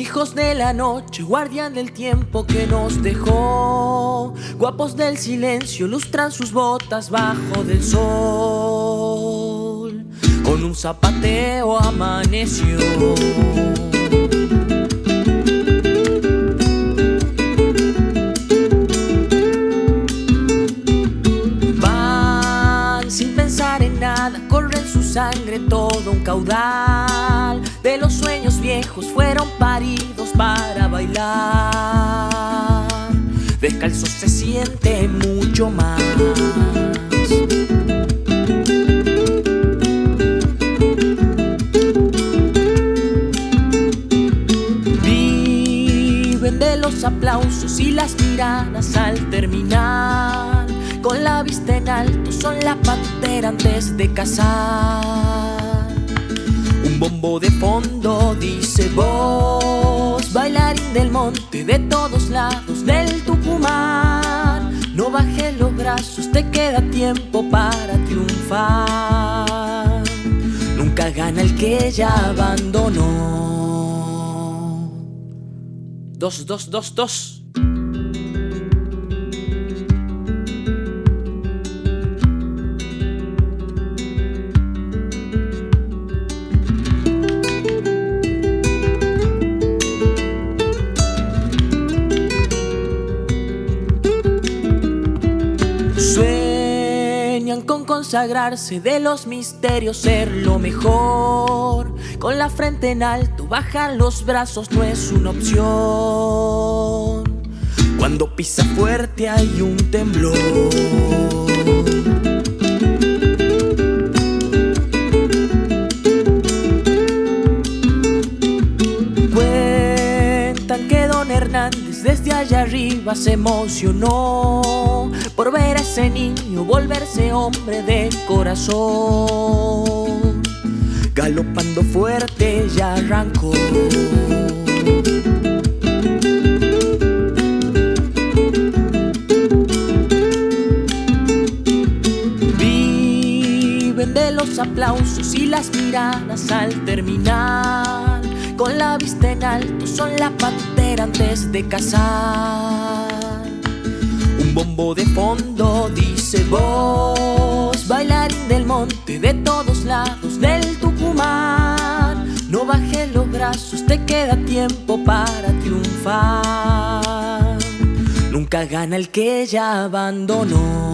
Hijos de la noche, guardián del tiempo que nos dejó. Guapos del silencio, lustran sus botas bajo del sol. Con un zapateo amaneció. Van sin pensar en nada, corre en su sangre todo un caudal de los sueños viejos fueron paridos para bailar. Descalzo se siente mucho más. Viven de los aplausos y las miradas al terminar. Con la vista en alto son la pantera antes de cazar bombo de fondo dice vos, bailarín del monte de todos lados del Tucumán. No bajes los brazos, te queda tiempo para triunfar. Nunca gana el que ya abandonó. Dos, dos, dos, dos. Con consagrarse de los misterios, ser lo mejor. Con la frente en alto, bajar los brazos no es una opción. Cuando pisa fuerte hay un temblor. Desde allá arriba se emocionó por ver a ese niño volverse hombre de corazón. Galopando fuerte ya arrancó. Viven de los aplausos y las miradas al terminar. Con la vista en alto son la antes de cazar. Un bombo de fondo dice vos, bailarín del monte de todos lados del Tucumán. No bajes los brazos, te queda tiempo para triunfar. Nunca gana el que ya abandonó.